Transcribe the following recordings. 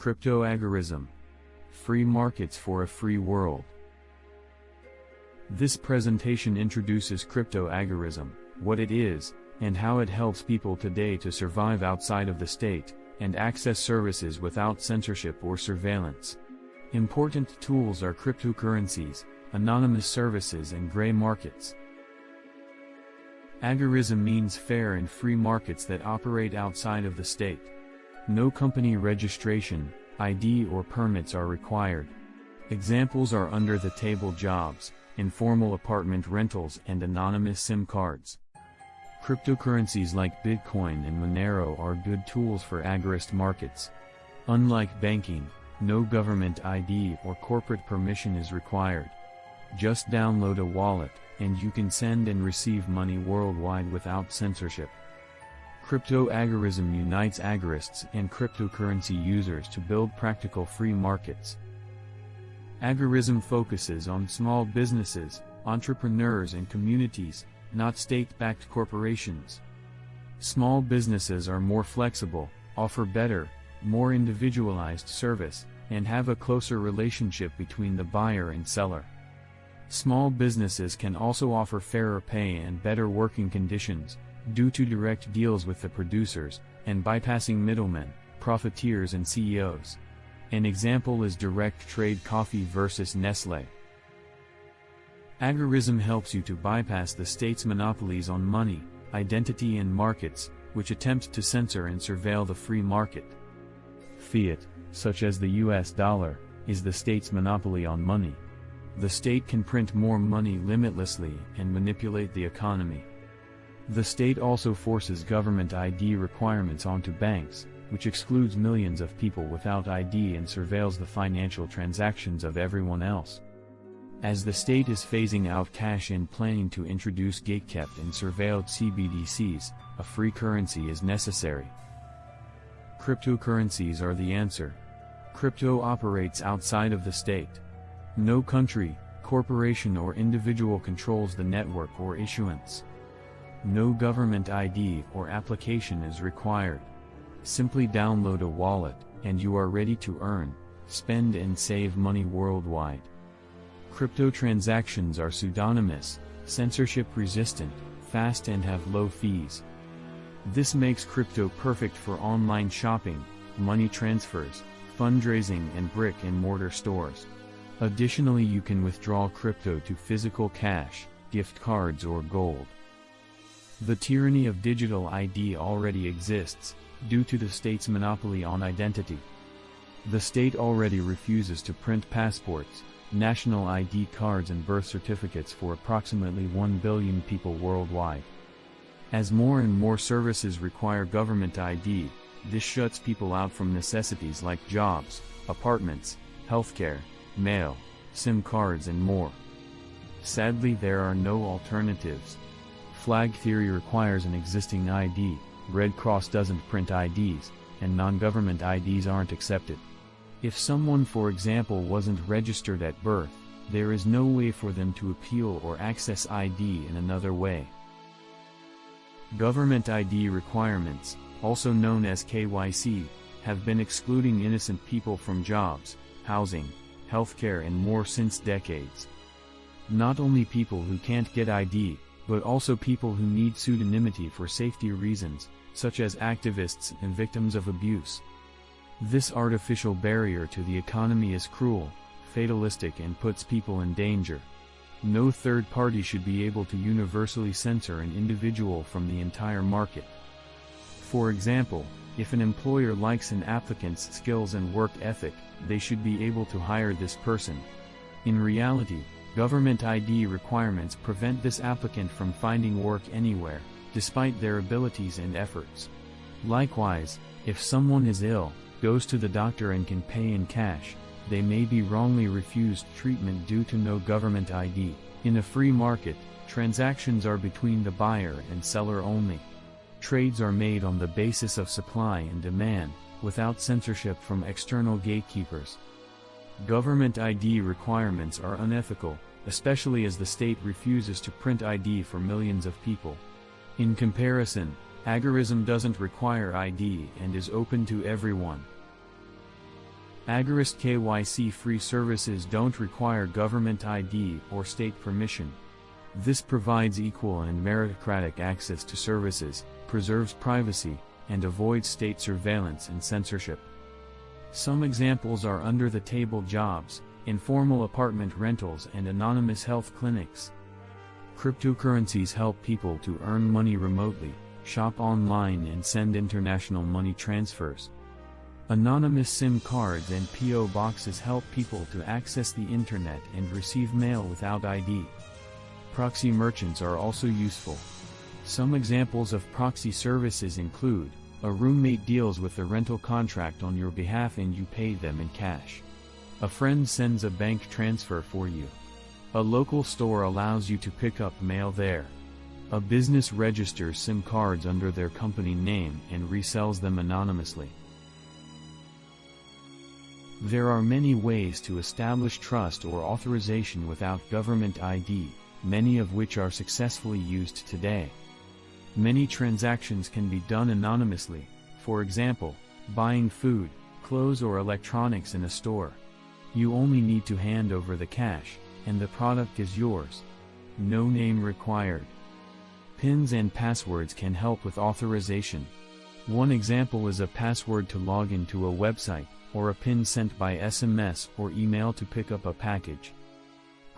Crypto agorism. Free markets for a free world. This presentation introduces crypto agorism, what it is, and how it helps people today to survive outside of the state, and access services without censorship or surveillance. Important tools are cryptocurrencies, anonymous services and gray markets. Agorism means fair and free markets that operate outside of the state. No company registration, ID or permits are required. Examples are under-the-table jobs, informal apartment rentals and anonymous SIM cards. Cryptocurrencies like Bitcoin and Monero are good tools for agorist markets. Unlike banking, no government ID or corporate permission is required. Just download a wallet, and you can send and receive money worldwide without censorship. Crypto agorism unites agorists and cryptocurrency users to build practical free markets. Agorism focuses on small businesses, entrepreneurs and communities, not state-backed corporations. Small businesses are more flexible, offer better, more individualized service, and have a closer relationship between the buyer and seller. Small businesses can also offer fairer pay and better working conditions, due to direct deals with the producers, and bypassing middlemen, profiteers and CEOs. An example is direct trade coffee versus Nestle. Agorism helps you to bypass the state's monopolies on money, identity and markets, which attempt to censor and surveil the free market. Fiat, such as the US dollar, is the state's monopoly on money. The state can print more money limitlessly and manipulate the economy. The state also forces government ID requirements onto banks, which excludes millions of people without ID and surveils the financial transactions of everyone else. As the state is phasing out cash and planning to introduce gatekept and surveilled CBDCs, a free currency is necessary. Cryptocurrencies are the answer. Crypto operates outside of the state. No country, corporation or individual controls the network or issuance. No government ID or application is required. Simply download a wallet, and you are ready to earn, spend and save money worldwide. Crypto transactions are pseudonymous, censorship-resistant, fast and have low fees. This makes crypto perfect for online shopping, money transfers, fundraising and brick-and-mortar stores. Additionally you can withdraw crypto to physical cash, gift cards or gold. The tyranny of digital ID already exists, due to the state's monopoly on identity. The state already refuses to print passports, national ID cards and birth certificates for approximately 1 billion people worldwide. As more and more services require government ID, this shuts people out from necessities like jobs, apartments, healthcare, mail, SIM cards and more. Sadly there are no alternatives. Flag theory requires an existing ID, Red Cross doesn't print IDs, and non-government IDs aren't accepted. If someone for example wasn't registered at birth, there is no way for them to appeal or access ID in another way. Government ID requirements, also known as KYC, have been excluding innocent people from jobs, housing, healthcare and more since decades. Not only people who can't get ID, but also people who need pseudonymity for safety reasons, such as activists and victims of abuse. This artificial barrier to the economy is cruel, fatalistic and puts people in danger. No third party should be able to universally censor an individual from the entire market. For example, if an employer likes an applicant's skills and work ethic, they should be able to hire this person. In reality, Government ID requirements prevent this applicant from finding work anywhere, despite their abilities and efforts. Likewise, if someone is ill, goes to the doctor and can pay in cash, they may be wrongly refused treatment due to no government ID. In a free market, transactions are between the buyer and seller only. Trades are made on the basis of supply and demand, without censorship from external gatekeepers. Government ID requirements are unethical, especially as the state refuses to print ID for millions of people. In comparison, agorism doesn't require ID and is open to everyone. Agorist KYC free services don't require government ID or state permission. This provides equal and meritocratic access to services, preserves privacy, and avoids state surveillance and censorship. Some examples are under-the-table jobs, informal apartment rentals and anonymous health clinics. Cryptocurrencies help people to earn money remotely, shop online and send international money transfers. Anonymous SIM cards and PO boxes help people to access the internet and receive mail without ID. Proxy merchants are also useful. Some examples of proxy services include, a roommate deals with the rental contract on your behalf and you pay them in cash. A friend sends a bank transfer for you. A local store allows you to pick up mail there. A business registers SIM cards under their company name and resells them anonymously. There are many ways to establish trust or authorization without government ID, many of which are successfully used today. Many transactions can be done anonymously, for example, buying food, clothes or electronics in a store. You only need to hand over the cash, and the product is yours. No name required. Pins and passwords can help with authorization. One example is a password to log into a website, or a pin sent by SMS or email to pick up a package.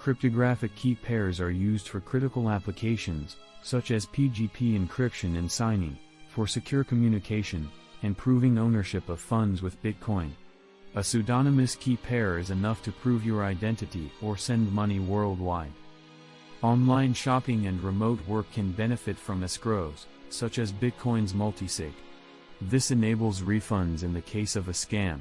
Cryptographic key pairs are used for critical applications, such as PGP encryption and signing, for secure communication, and proving ownership of funds with Bitcoin. A pseudonymous key pair is enough to prove your identity or send money worldwide. Online shopping and remote work can benefit from escrows, such as Bitcoin's multisig. This enables refunds in the case of a scam.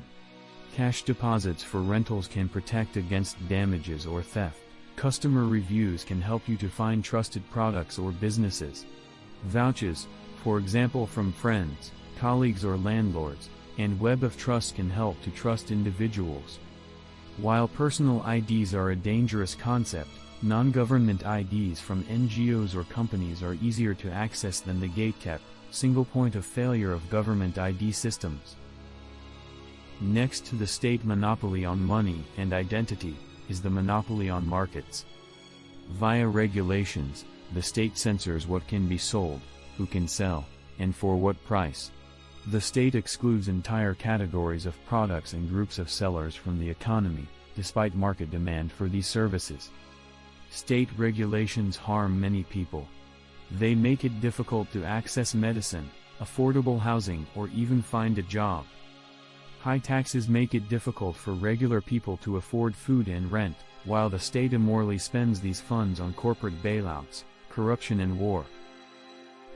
Cash deposits for rentals can protect against damages or theft. Customer reviews can help you to find trusted products or businesses. Vouchers, for example from friends, colleagues or landlords, and Web of Trust can help to trust individuals. While personal IDs are a dangerous concept, non-government IDs from NGOs or companies are easier to access than the gatekept, single point of failure of government ID systems. Next to the state monopoly on money and identity, is the monopoly on markets. Via regulations, the state censors what can be sold, who can sell, and for what price. The state excludes entire categories of products and groups of sellers from the economy, despite market demand for these services. State regulations harm many people. They make it difficult to access medicine, affordable housing or even find a job. High taxes make it difficult for regular people to afford food and rent, while the state immorally spends these funds on corporate bailouts, corruption and war.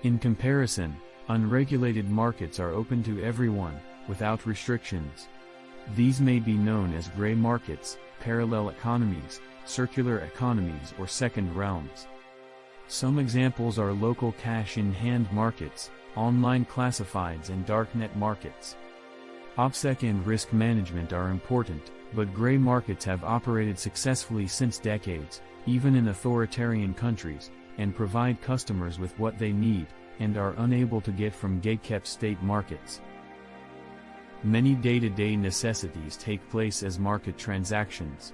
In comparison, unregulated markets are open to everyone, without restrictions. These may be known as gray markets, parallel economies, circular economies or second realms. Some examples are local cash-in-hand markets, online classifieds and darknet markets. OPSEC and risk management are important, but gray markets have operated successfully since decades, even in authoritarian countries, and provide customers with what they need, and are unable to get from gatekept state markets. Many day-to-day -day necessities take place as market transactions.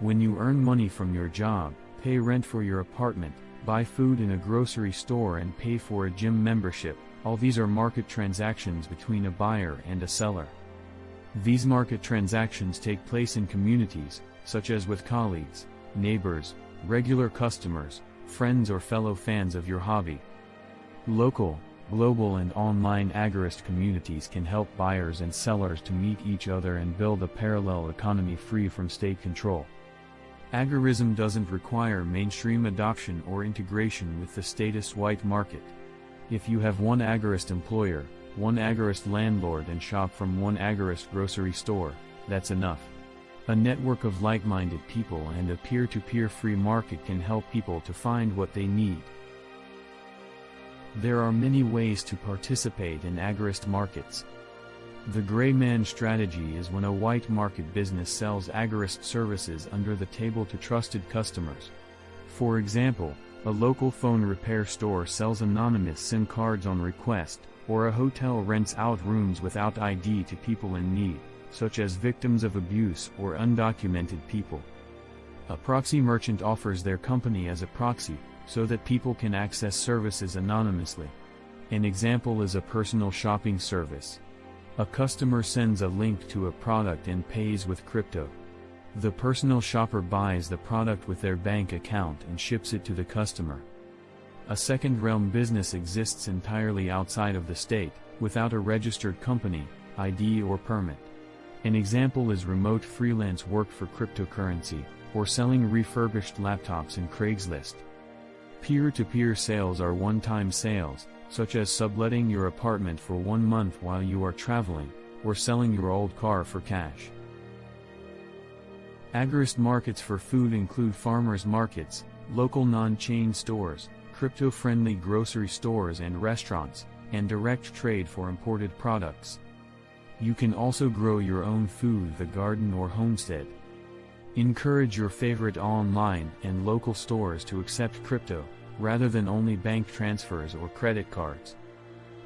When you earn money from your job, pay rent for your apartment, buy food in a grocery store and pay for a gym membership, all these are market transactions between a buyer and a seller. These market transactions take place in communities, such as with colleagues, neighbors, regular customers, friends or fellow fans of your hobby. Local, global and online agorist communities can help buyers and sellers to meet each other and build a parallel economy free from state control. Agorism doesn't require mainstream adoption or integration with the status white market. If you have one agorist employer, one agorist landlord and shop from one agorist grocery store, that's enough. A network of like-minded people and a peer-to-peer -peer free market can help people to find what they need. There are many ways to participate in agorist markets. The gray man strategy is when a white market business sells agorist services under the table to trusted customers. For example, a local phone repair store sells anonymous SIM cards on request, or a hotel rents out rooms without ID to people in need, such as victims of abuse or undocumented people. A proxy merchant offers their company as a proxy, so that people can access services anonymously. An example is a personal shopping service. A customer sends a link to a product and pays with crypto. The personal shopper buys the product with their bank account and ships it to the customer. A second realm business exists entirely outside of the state, without a registered company, ID or permit. An example is remote freelance work for cryptocurrency, or selling refurbished laptops in Craigslist. Peer-to-peer -peer sales are one-time sales, such as subletting your apartment for one month while you are traveling, or selling your old car for cash. Agorist markets for food include farmers markets, local non-chain stores, crypto-friendly grocery stores and restaurants, and direct trade for imported products. You can also grow your own food the garden or homestead. Encourage your favorite online and local stores to accept crypto, rather than only bank transfers or credit cards.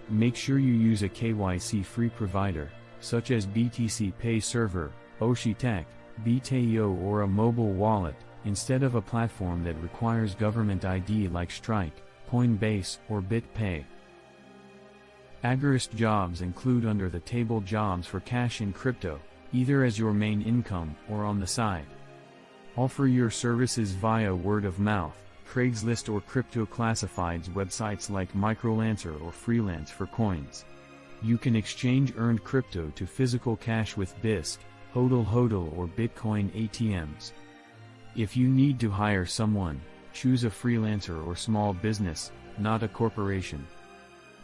Make sure you use a KYC-free provider, such as BTC Pay Server, Oshi-Tech, BitEO or a mobile wallet, instead of a platform that requires government ID like Strike, Coinbase or BitPay. Agorist jobs include under-the-table jobs for cash in crypto, either as your main income or on the side. Offer your services via word of mouth, Craigslist or crypto classifieds websites like Microlancer or Freelance for coins. You can exchange earned crypto to physical cash with Bisq, HODL HODL or Bitcoin ATMs. If you need to hire someone, choose a freelancer or small business, not a corporation.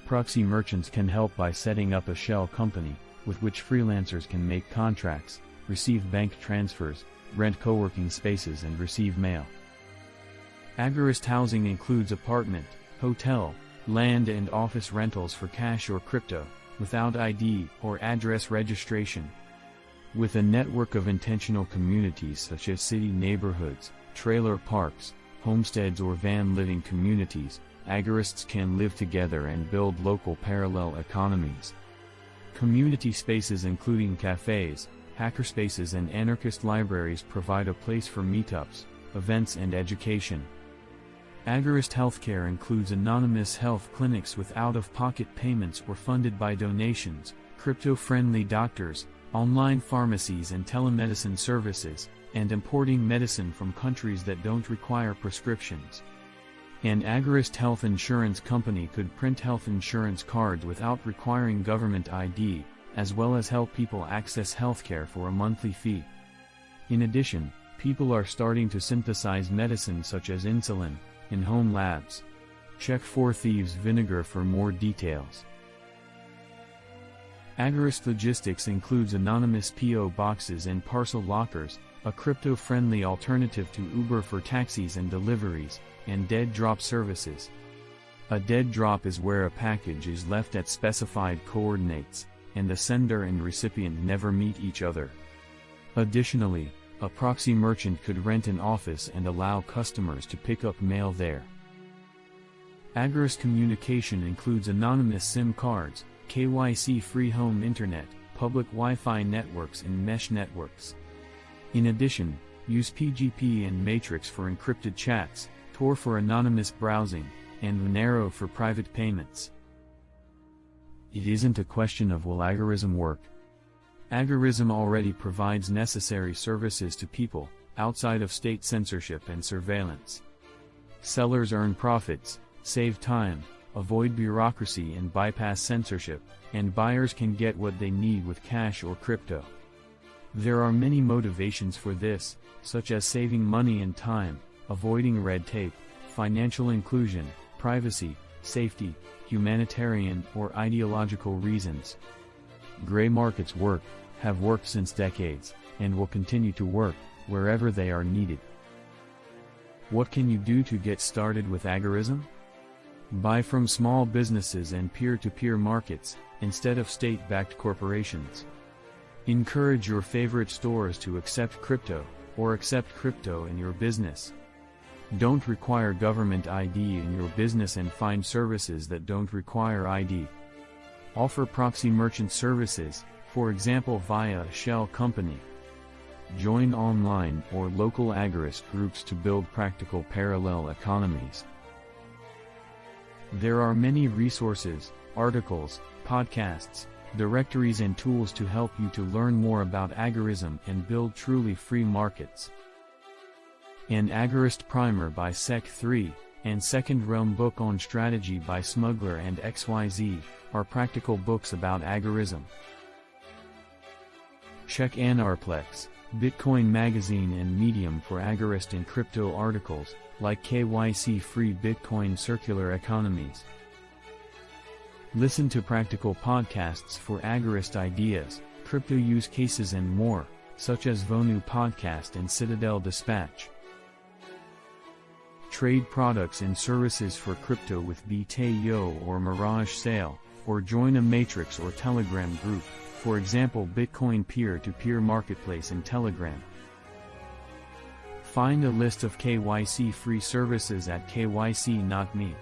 Proxy merchants can help by setting up a shell company, with which freelancers can make contracts, receive bank transfers, rent co-working spaces and receive mail. Agorist housing includes apartment, hotel, land and office rentals for cash or crypto, without ID or address registration. With a network of intentional communities such as city neighborhoods, trailer parks, homesteads or van living communities, agorists can live together and build local parallel economies. Community spaces including cafes, hackerspaces and anarchist libraries provide a place for meetups, events and education. Agorist healthcare includes anonymous health clinics with out-of-pocket payments or funded by donations, crypto-friendly doctors, online pharmacies and telemedicine services, and importing medicine from countries that don't require prescriptions. An agorist health insurance company could print health insurance cards without requiring government ID, as well as help people access healthcare for a monthly fee. In addition, people are starting to synthesize medicine such as insulin, in home labs. Check Four Thieves Vinegar for more details. Agorist Logistics includes anonymous PO boxes and parcel lockers, a crypto-friendly alternative to Uber for taxis and deliveries, and dead drop services. A dead drop is where a package is left at specified coordinates, and the sender and recipient never meet each other. Additionally, a proxy merchant could rent an office and allow customers to pick up mail there. Agorist communication includes anonymous SIM cards, KYC-free home internet, public Wi-Fi networks and mesh networks. In addition, use PGP and Matrix for encrypted chats, Tor for anonymous browsing, and Monero for private payments. It isn't a question of will agorism work. Agorism already provides necessary services to people, outside of state censorship and surveillance. Sellers earn profits, save time, avoid bureaucracy and bypass censorship, and buyers can get what they need with cash or crypto. There are many motivations for this, such as saving money and time, avoiding red tape, financial inclusion, privacy, safety, humanitarian or ideological reasons. Gray markets work, have worked since decades, and will continue to work, wherever they are needed. What can you do to get started with agorism? Buy from small businesses and peer-to-peer -peer markets, instead of state-backed corporations. Encourage your favorite stores to accept crypto, or accept crypto in your business. Don't require government ID in your business and find services that don't require ID. Offer proxy merchant services, for example via a shell company. Join online or local agorist groups to build practical parallel economies. There are many resources, articles, podcasts, directories and tools to help you to learn more about agorism and build truly free markets. An Agorist Primer by SEK3, and Second Realm Book on Strategy by Smuggler and XYZ, are practical books about agorism. Check Anarplex, Bitcoin Magazine and Medium for agorist and crypto articles, like KYC Free Bitcoin Circular Economies. Listen to practical podcasts for agorist ideas, crypto use cases and more, such as Vonu Podcast and Citadel Dispatch. Trade products and services for crypto with BTO or Mirage Sale, or join a matrix or Telegram group, for example Bitcoin peer-to-peer -peer marketplace and Telegram. Find a list of KYC free services at KYC.me.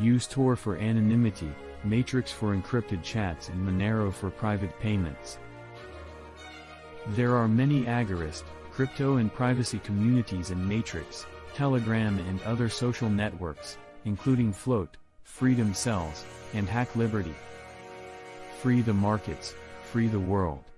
Use Tor for anonymity, Matrix for encrypted chats and Monero for private payments. There are many agorist, crypto and privacy communities in Matrix, Telegram and other social networks, including Float, Freedom Cells, and Hack Liberty. Free the markets, free the world.